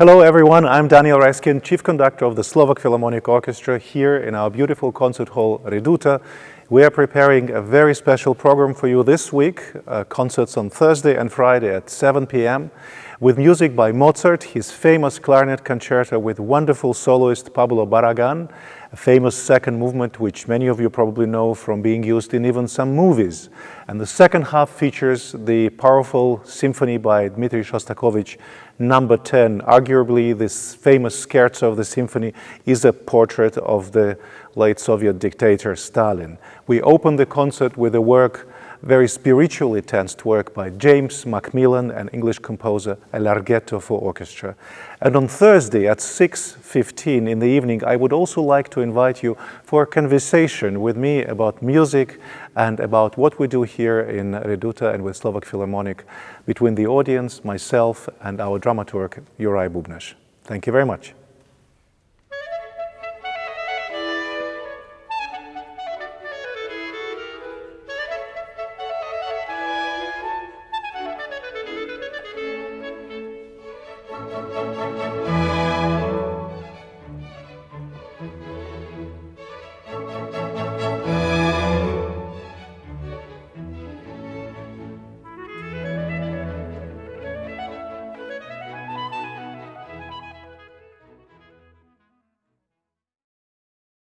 Hello everyone, I'm Daniel Raiskin, Chief Conductor of the Slovak Philharmonic Orchestra here in our beautiful concert hall Reduta. We are preparing a very special program for you this week, uh, concerts on Thursday and Friday at 7 p.m. with music by Mozart, his famous clarinet concerto with wonderful soloist Pablo Barragan, a famous second movement which many of you probably know from being used in even some movies. And the second half features the powerful symphony by Dmitri Shostakovich, number 10. Arguably, this famous scherzo of the symphony is a portrait of the late Soviet dictator Stalin. We open the concert with a work very spiritually tensed work by James Macmillan, an English composer, a larghetto for orchestra. And on Thursday at 6.15 in the evening, I would also like to invite you for a conversation with me about music and about what we do here in Reduta and with Slovak Philharmonic between the audience, myself, and our dramaturg, Juraj Bubneš. Thank you very much.